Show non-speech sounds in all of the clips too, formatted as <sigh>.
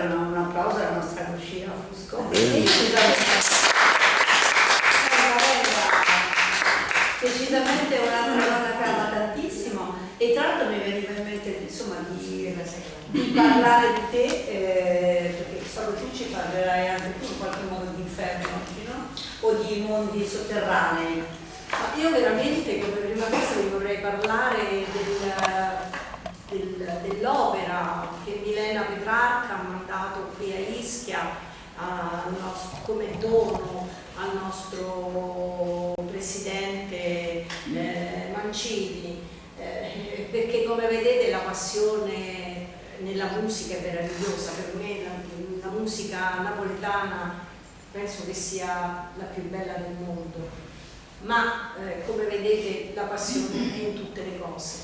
un, applauso alla nostra cucina Fusco. Decisamente un'altra donna che ama tantissimo e tra l'altro mi veniva in mente insomma, di, di, parlare di te eh, perché solo tu ci parlerai anche tu in qualche modo di inferno no? o di mondi sotterranei. Ma io veramente come prima cosa vi vorrei parlare del del, dell'opera che Milena Petrarca ha mandato qui a Ischia nostro, come dono al nostro presidente eh, Mancini. Eh, perché come vedete la passione nella musica è meravigliosa, per me la, la musica napoletana penso che sia la più bella del mondo, ma eh, come vedete la passione è in tutte le cose,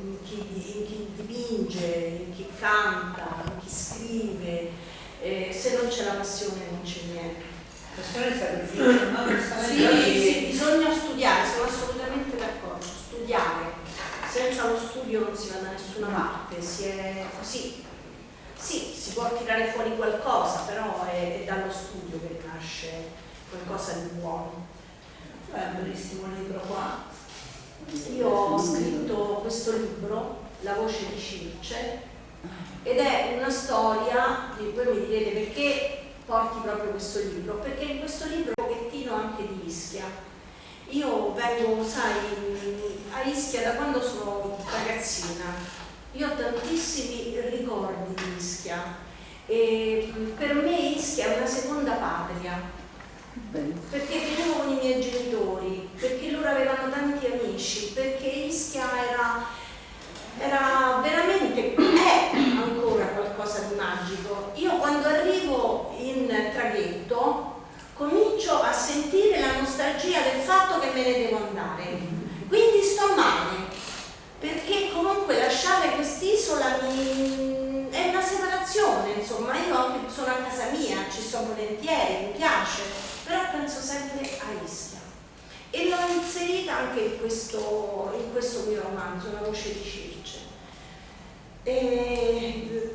in chi, in chi dipinge, in chi canta, in chi scrive, eh, se non c'è la passione non c'è niente. Passione e sacrificio, no? Sì, sì, bisogna studiare, sono assolutamente d'accordo, studiare senza lo studio non si va da nessuna parte, si è così. Sì, si può tirare fuori qualcosa, però è, è dallo studio che nasce qualcosa di buono. È un bellissimo libro qua. Io ho scritto questo libro, La voce di Circe, ed è una storia, di voi mi direte perché porti proprio questo libro, perché in questo libro un pochettino anche di Ischia. Io vengo, sai, a Ischia da quando sono ragazzina. Io ho tantissimi ricordi di Ischia. E per me Ischia è una seconda patria. Perché vivevo con i miei genitori, loro avevano tanti amici, perché Ischia era, era veramente, è ancora qualcosa di magico. Io quando arrivo in traghetto comincio a sentire la nostalgia del fatto che me ne devo andare. Quindi sto male, perché comunque lasciare quest'isola mi... è una separazione, insomma, io sono a casa mia, ci sto volentieri, mi piace, però penso sempre a Ischia. E l'ho inserita anche in questo, in questo mio romanzo, La voce di Circe. E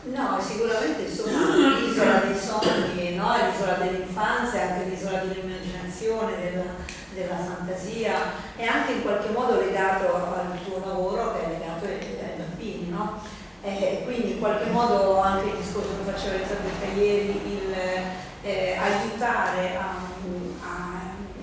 No, sicuramente insomma l'isola dei sogni, no? l'isola dell'infanzia, anche l'isola dell'immaginazione, della, della, fantasia, è anche in qualche modo legato al tuo lavoro che è legato ai, ai bambini, no? E quindi in qualche modo anche il discorso che faceva Elisabetta ieri, il eh, aiutare a, a,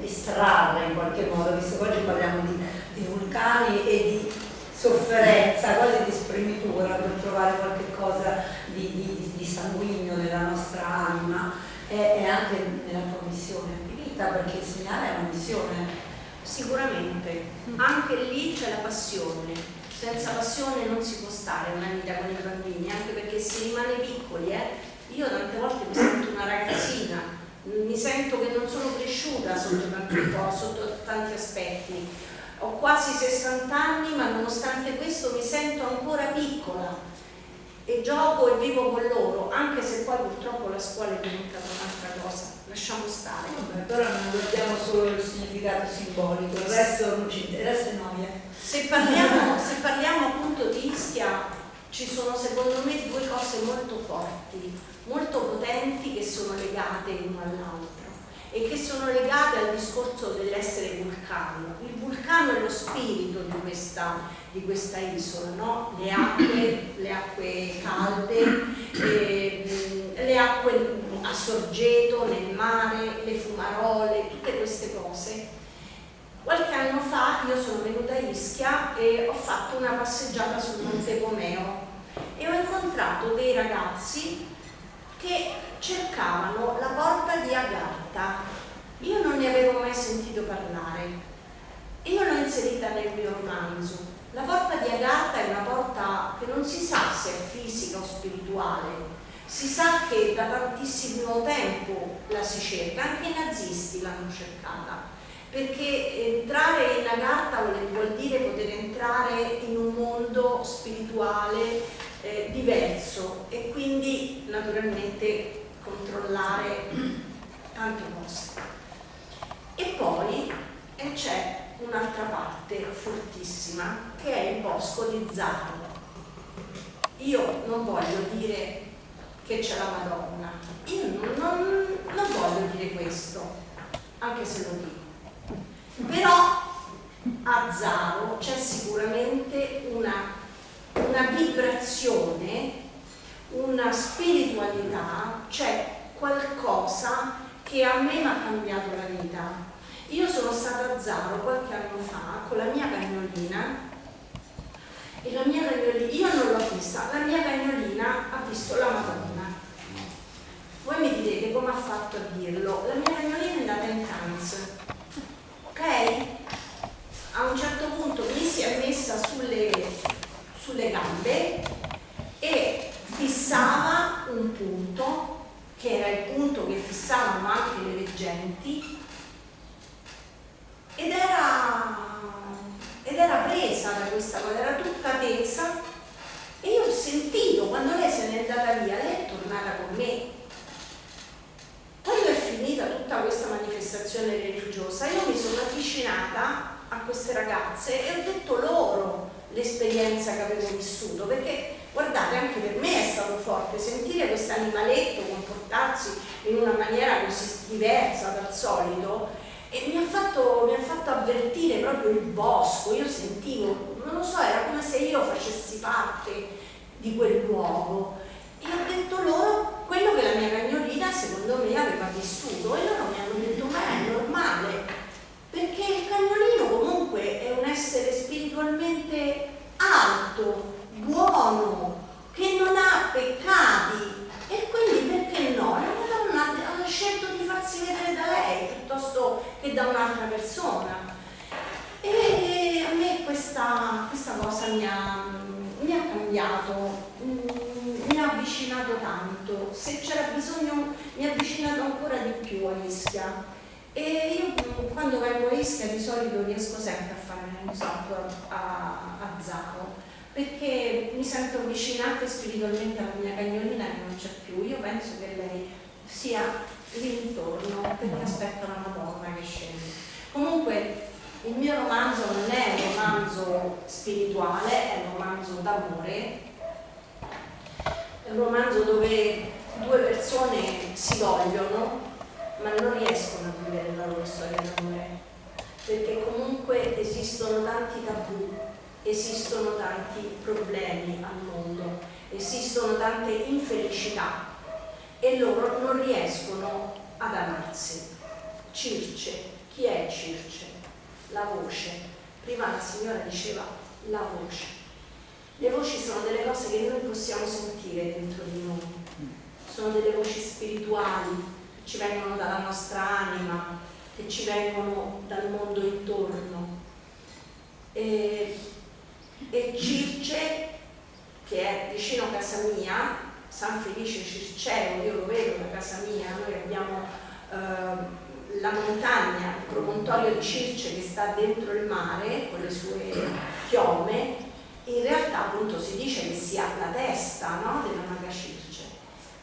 estrarre qualche modo, visto che oggi parliamo di, di vulcani e di sofferenza, quasi di spremitura per trovare qualche cosa di, di, di sanguigno nella nostra anima e, e, anche nella tua missione di vita, perché insegnare è una missione. Sicuramente, anche lì c'è la passione, senza passione non si può stare una vita con i bambini, anche perché si rimane piccoli, eh? io tante volte mi sento una ragazzina, mi sento che non sono cresciuta sotto tanti, sotto tanti aspetti, ho quasi 60 anni ma nonostante questo mi sento ancora piccola e gioco e vivo con loro, anche se poi purtroppo la scuola è diventata un'altra cosa, lasciamo stare. Però non guardiamo solo il significato simbolico, il resto non ci interessa noia. Se parliamo, se parliamo appunto di Ischia, ci sono secondo me due cose molto forti, molto potenti che sono legate l'uno all'altro e che sono legate al discorso dell'essere vulcano. Il vulcano è lo spirito di questa, di questa isola, no? le, acque, le, acque, calde, eh, le acque a sorgeto, nel mare, le fumarole, tutte queste cose. Qualche anno fa io sono venuta a Ischia e ho fatto una passeggiata sul Monte Pomeo e ho incontrato dei ragazzi che cercavano la porta di Agatha. Io non ne avevo mai sentito parlare. Io l'ho inserita nel mio romanzo. La porta di Agatha è una porta che non si sa se è fisica o spirituale. Si sa che da tantissimo tempo la si cerca, anche i nazisti l'hanno cercata perché entrare in Agatha vuol dire poter entrare in un mondo spirituale eh, diverso e naturalmente controllare tante cose. E poi eh, c'è un'altra parte fortissima che è il bosco di Zaro. Io non voglio dire che c'è la Madonna, io non, non, voglio dire questo, anche se lo dico. Però a Zaro c'è sicuramente una vibrazione, una spiritualità, c'è qualcosa che a me mi ha cambiato la vita. Io sono stata a Zaro qualche anno fa con la mia cagnolina e la mia cagnolina, io non l'ho vista, la mia cagnolina ha visto la Madonna. Voi mi direte come ha fatto a dirlo? La mia cagnolina è andata in trance, ok? A un certo punto mi si è messa sulle, sulle gambe fissava un punto, che era il punto che fissavano anche le leggenti, ed era, ed era presa da questa cosa, era tutta tesa e io ho sentito quando lei se n'è andata via, lei è tornata con me. Quando è finita tutta questa manifestazione religiosa, io mi sono avvicinata a queste ragazze e ho detto loro l'esperienza che avevo vissuto, perché guardate anche per me è stato forte sentire questo animaletto comportarsi in una maniera così diversa dal solito e mi ha, fatto, mi ha fatto avvertire proprio il bosco, io sentivo, non lo so, era come se io facessi parte di quel luogo e ho detto loro quello che la mia cagnolina secondo me aveva vissuto e loro mi hanno detto ma è normale perché il cagnolino comunque è un essere spiritualmente alto, buono, che non ha peccati e quindi perché no? ha scelto di farsi vedere da lei piuttosto che da un'altra persona. E a me questa, questa cosa mi ha, mi ha cambiato, mm, mi ha avvicinato tanto. Se c'era bisogno mi ha avvicinato ancora di più a Ischia. E io mm, quando vengo a Ischia di solito riesco sempre a fare un salto a, a Zaro perché mi sento avvicinata spiritualmente alla mia cagnolina che non c'è più. Io penso che lei sia lì intorno perché aspettano la Madonna che scende. Comunque il mio romanzo non è un romanzo spirituale, è un romanzo d'amore, è un romanzo dove due persone si vogliono ma non riescono a vivere la loro storia d'amore perché comunque esistono tanti tabù, esistono tanti problemi al mondo, esistono tante infelicità e loro non riescono ad amarsi. Circe, chi è Circe? La voce. Prima la signora diceva la voce. Le voci sono delle cose che noi possiamo sentire dentro di noi, sono delle voci spirituali che ci vengono dalla nostra anima, che ci vengono dal mondo intorno. E, e Circe, che è vicino a casa mia, San Felice Circeo, io lo vedo da casa mia, noi abbiamo eh, la montagna, promontorio di Circe che sta dentro il mare con le sue chiome, in realtà appunto si dice che sia la testa no, della maga Circe.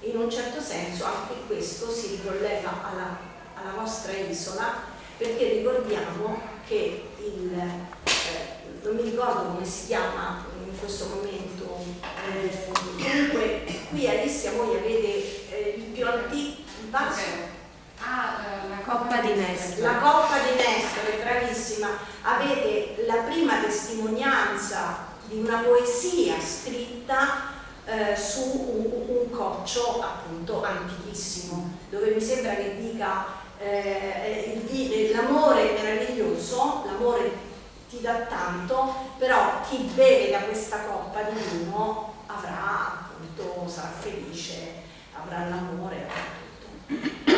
In un certo senso anche questo si ricollega alla, alla vostra isola perché ricordiamo che il, eh, non mi ricordo come si chiama in questo momento, eh, comunque qui a Ischia voi avete eh, il più antico vaso. Ah, eh, la coppa di Nestore. La coppa di Nestore, bravissima. Avete la prima testimonianza di una poesia scritta eh, su un, un, coccio appunto antichissimo, dove mi sembra che dica eh, l'amore meraviglioso, l'amore ti dà tanto, però chi beve da questa coppa di vino avrà appunto, sarà felice, avrà l'amore, avrà tutto.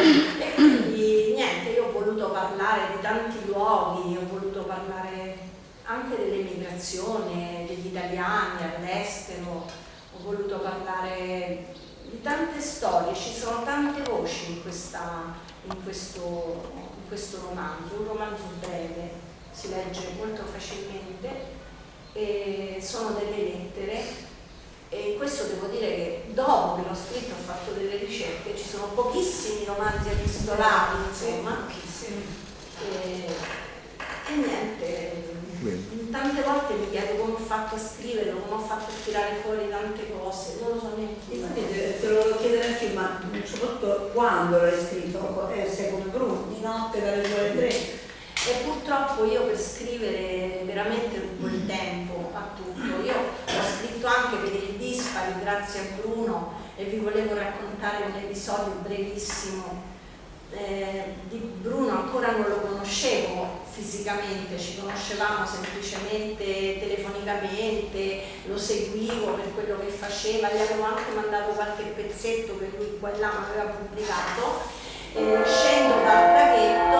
E quindi niente, io ho voluto parlare di tanti luoghi, ho voluto parlare anche dell'emigrazione, degli italiani all'estero, ho voluto parlare di tante storie, ci sono tante voci in, questa, in, questo, in questo romanzo, un romanzo breve si legge molto facilmente, e sono delle lettere e questo devo dire che dopo che l'ho scritto ho fatto delle ricerche, ci sono pochissimi romanzi epistolari, insomma, e, e niente, tante volte mi chiedo come ho fatto a scriverlo, come ho fatto a tirare fuori tante cose, non lo so neanche. Infatti te lo volevo chiedere anche ma soprattutto quando l'hai scritto? Eh, sei come Bruno, di notte dalle 2 alle 3 e purtroppo io per scrivere veramente non po' di tempo a tutto. Io ho scritto anche per il Dispari, grazie a Bruno, e vi volevo raccontare un episodio brevissimo eh, di Bruno ancora non lo conoscevo fisicamente, ci conoscevamo semplicemente telefonicamente, lo seguivo per quello che faceva, gli avevo anche mandato qualche pezzetto che lui qua e là mi aveva pubblicato. Eh, scendo dal traghetto,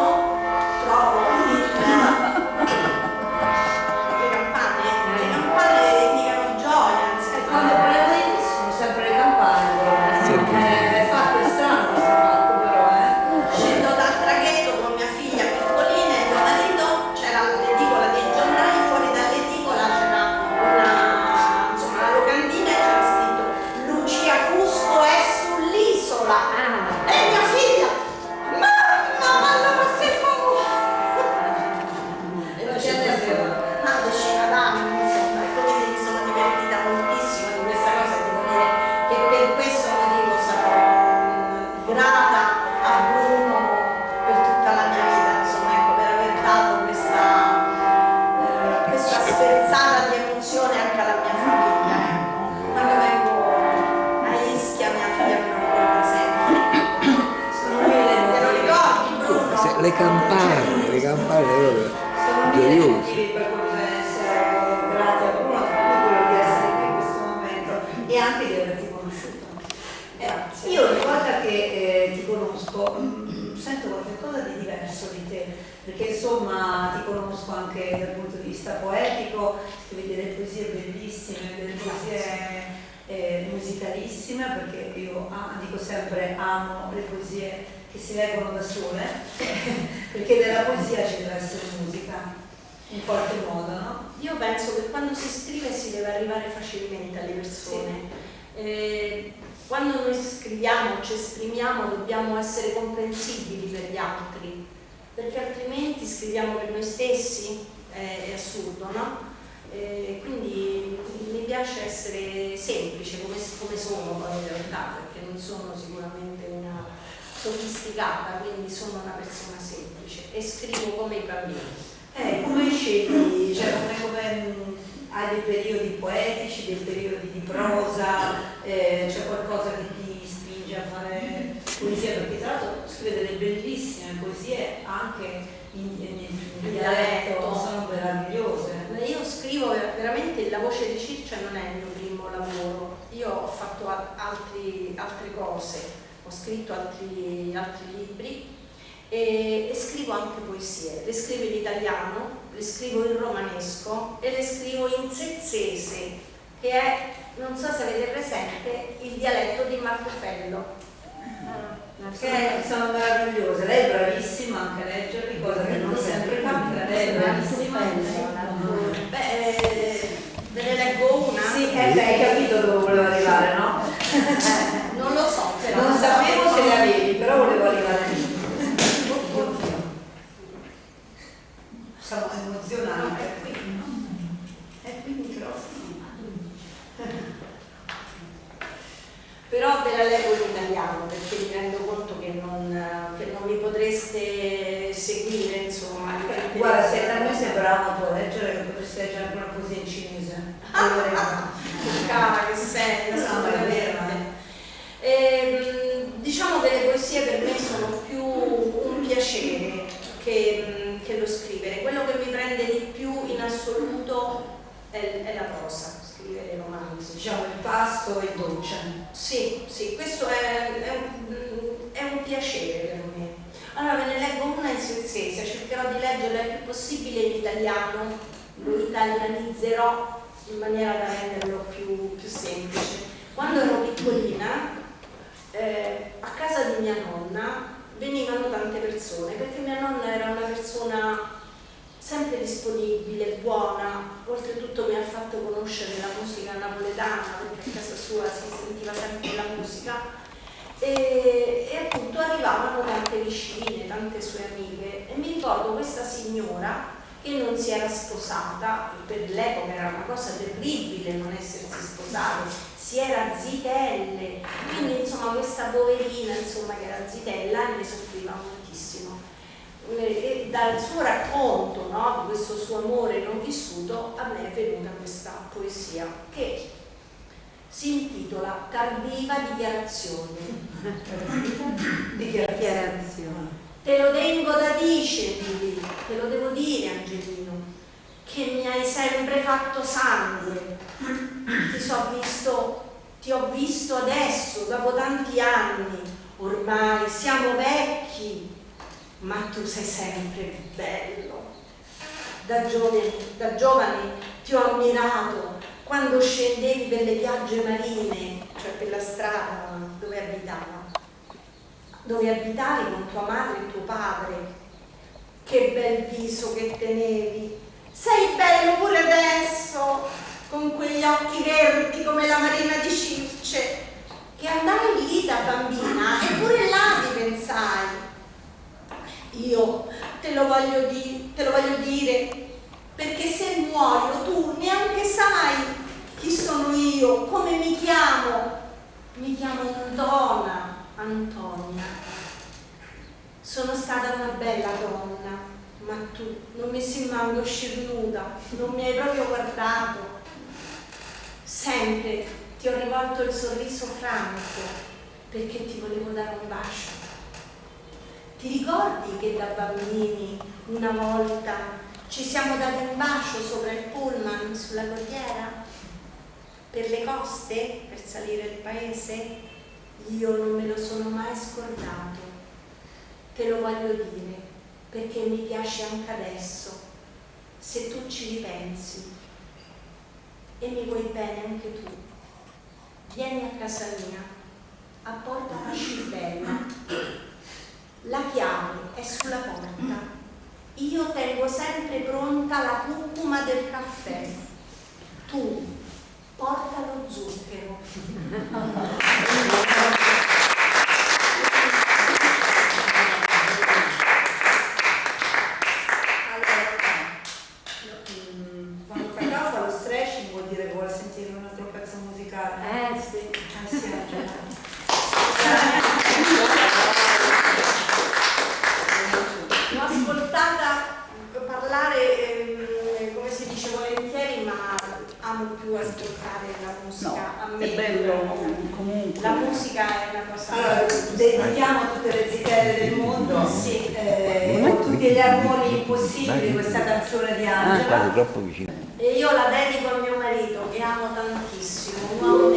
perché insomma ti conosco anche dal punto di vista poetico, scrivi delle poesie bellissime, delle poesie eh, musicalissime, perché io ah, dico sempre amo le poesie che si leggono da sole, <laughs> perché nella poesia ci deve essere musica, in qualche modo, no? Io penso che quando si scrive si deve arrivare facilmente alle persone. Sì. Eh, quando noi scriviamo, ci esprimiamo, dobbiamo essere comprensibili per gli altri perché altrimenti scriviamo per noi stessi, eh, è assurdo, no? Eh, quindi mi piace essere semplice come, come sono poi in realtà, perché non sono sicuramente una sofisticata, quindi sono una persona semplice e scrivo come i bambini. Eh, come scegli, cioè come, come mm, hai dei periodi poetici, dei periodi di prosa, eh, c'è qualcosa che ti spinge a fare poesia, perché tra l'altro scrive delle bellissime poesie anche in, in, in dialetto sono meravigliose. Io scrivo veramente, la voce di Circe non è il mio primo lavoro, io ho fatto altri, altre cose, ho scritto altri, altri libri e, e, scrivo anche poesie, le scrivo in italiano, le scrivo in romanesco e le scrivo in sezzese che è, non so se avete presente, il dialetto di Marcofello. Ah che sono meravigliose, lei è bravissima anche a leggerli, cosa che non sempre capita, lei è bravissima. Beh, eh, ve ne leggo una? Sì, è lei che delle poesie per me sono più un piacere che, mm, che lo scrivere. Quello che mi prende di più in assoluto è, è la prosa, scrivere romanzi. Diciamo il pasto e il doccia. Sì, sì, questo è, è, un, è un piacere per me. Allora ve ne leggo una in svezese, cercherò di leggerla il più possibile in italiano, lo italianizzerò in maniera da renderlo più, più semplice. Quando ero piccolina eh, a casa di mia nonna venivano tante persone perché mia nonna era una persona sempre disponibile, buona, oltretutto mi ha fatto conoscere la musica napoletana perché a casa sua si sentiva sempre la musica. E, e appunto arrivavano tante vicine, tante sue amiche e mi ricordo questa signora che non si era sposata, per l'epoca era una cosa terribile non essersi sposata, si era zitelle, quindi insomma questa poverina insomma, che era zitella ne soffriva moltissimo. Eh, e dal suo racconto no, di questo suo amore non vissuto a me è venuta questa poesia che si intitola Tardiva dichiarazione. <laughs> dichiarazione. Te lo tengo da dice, te lo devo dire Angelino, che mi hai sempre fatto sangue ti so visto, ti ho visto adesso, dopo tanti anni, ormai siamo vecchi, ma tu sei sempre bello. Da giovane, da giovane ti ho ammirato quando scendevi per le piagge marine, cioè per la strada dove abitava, dove abitavi con tua madre e tuo padre. Che bel viso che tenevi. Sei bello pure adesso, con quegli occhi verdi come la marina di Circe, che andai lì da bambina e pure là ti pensai io te lo voglio, di te lo voglio dire, perché se muoio tu neanche sai chi sono io, come mi chiamo. Mi chiamo Donna Antonia. Sono stata una bella donna, ma tu non mi sei mai uscire nuda, non mi hai proprio guardato. Sempre ti ho rivolto il sorriso franco perché ti volevo dare un bacio ti ricordi che da bambini una volta ci siamo dati un bacio sopra il pullman sulla corriera? Per le coste? Per salire il paese? Io non me lo sono mai scordato. Te lo voglio dire perché mi piace anche adesso, se tu ci ripensi e mi vuoi bene anche tu. Vieni a casa mia, a Porta Pascibella la chiave è sulla porta. Io tengo sempre pronta la curcuma del caffè. Tu porta lo zucchero. Troppo vicino. E io la dedico a mio marito, che amo tantissimo, un uomo